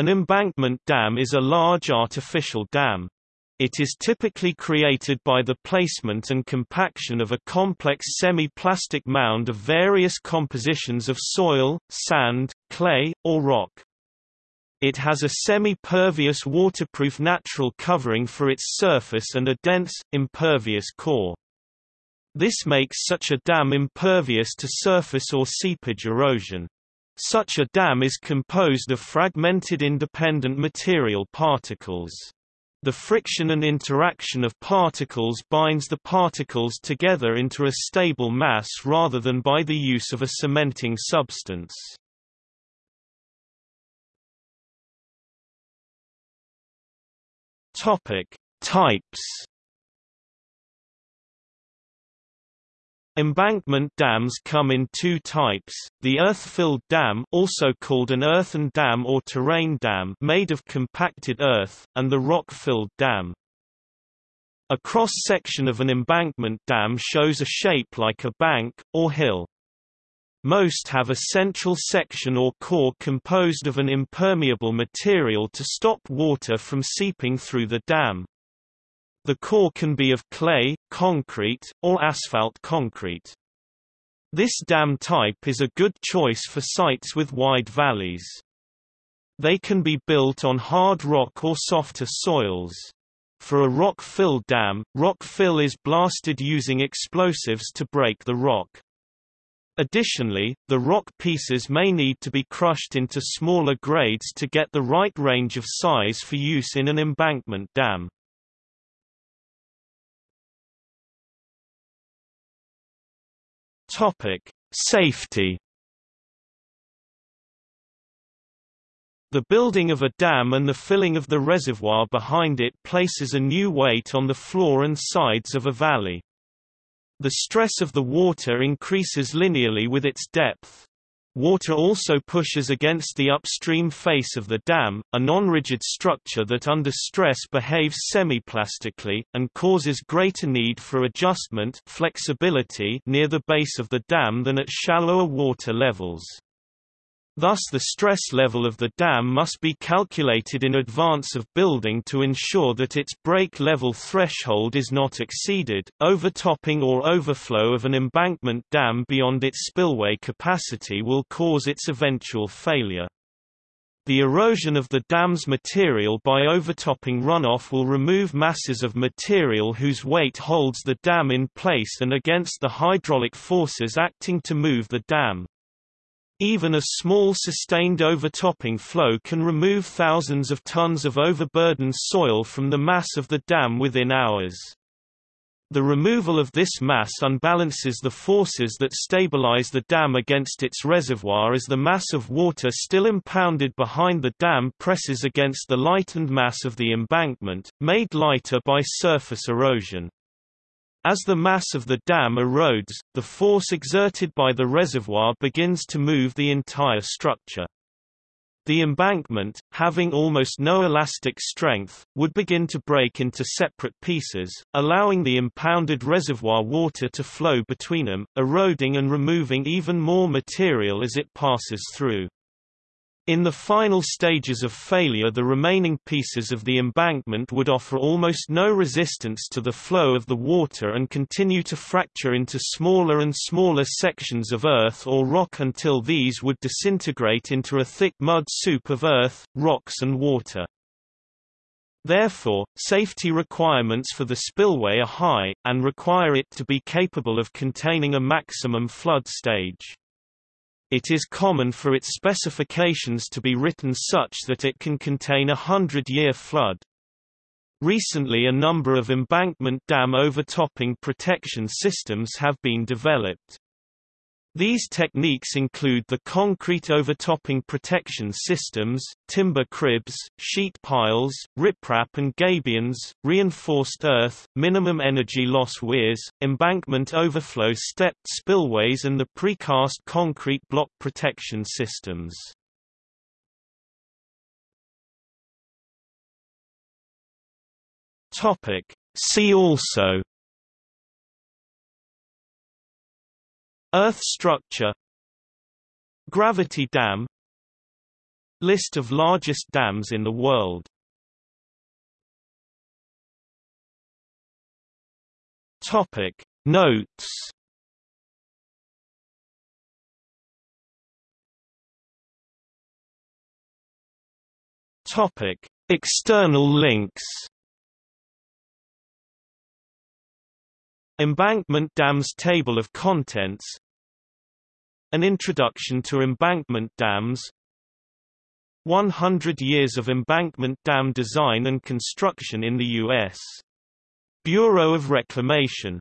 An embankment dam is a large artificial dam. It is typically created by the placement and compaction of a complex semi-plastic mound of various compositions of soil, sand, clay, or rock. It has a semi-pervious waterproof natural covering for its surface and a dense, impervious core. This makes such a dam impervious to surface or seepage erosion. Such a dam is composed of fragmented independent material particles. The friction and interaction of particles binds the particles together into a stable mass rather than by the use of a cementing substance. Topic: Types Embankment dams come in two types, the earth-filled dam also called an earthen dam or terrain dam made of compacted earth, and the rock-filled dam. A cross-section of an embankment dam shows a shape like a bank, or hill. Most have a central section or core composed of an impermeable material to stop water from seeping through the dam. The core can be of clay, concrete, or asphalt concrete. This dam type is a good choice for sites with wide valleys. They can be built on hard rock or softer soils. For a rock-fill dam, rock fill is blasted using explosives to break the rock. Additionally, the rock pieces may need to be crushed into smaller grades to get the right range of size for use in an embankment dam. Topic: Safety. The building of a dam and the filling of the reservoir behind it places a new weight on the floor and sides of a valley. The stress of the water increases linearly with its depth. Water also pushes against the upstream face of the dam, a non-rigid structure that under stress behaves semiplastically, and causes greater need for adjustment flexibility near the base of the dam than at shallower water levels. Thus the stress level of the dam must be calculated in advance of building to ensure that its break level threshold is not exceeded. Overtopping or overflow of an embankment dam beyond its spillway capacity will cause its eventual failure. The erosion of the dam's material by overtopping runoff will remove masses of material whose weight holds the dam in place and against the hydraulic forces acting to move the dam. Even a small sustained overtopping flow can remove thousands of tons of overburdened soil from the mass of the dam within hours. The removal of this mass unbalances the forces that stabilize the dam against its reservoir as the mass of water still impounded behind the dam presses against the lightened mass of the embankment, made lighter by surface erosion. As the mass of the dam erodes, the force exerted by the reservoir begins to move the entire structure. The embankment, having almost no elastic strength, would begin to break into separate pieces, allowing the impounded reservoir water to flow between them, eroding and removing even more material as it passes through. In the final stages of failure the remaining pieces of the embankment would offer almost no resistance to the flow of the water and continue to fracture into smaller and smaller sections of earth or rock until these would disintegrate into a thick mud soup of earth, rocks and water. Therefore, safety requirements for the spillway are high, and require it to be capable of containing a maximum flood stage. It is common for its specifications to be written such that it can contain a hundred-year flood. Recently a number of embankment dam overtopping protection systems have been developed. These techniques include the concrete overtopping protection systems, timber cribs, sheet piles, riprap and gabions, reinforced earth, minimum energy loss weirs, embankment overflow stepped spillways and the precast concrete block protection systems. See also Earth structure Gravity dam List of largest dams in the world. Topic Notes. Topic External links Embankment dams Table of contents An introduction to embankment dams 100 years of embankment dam design and construction in the U.S. Bureau of Reclamation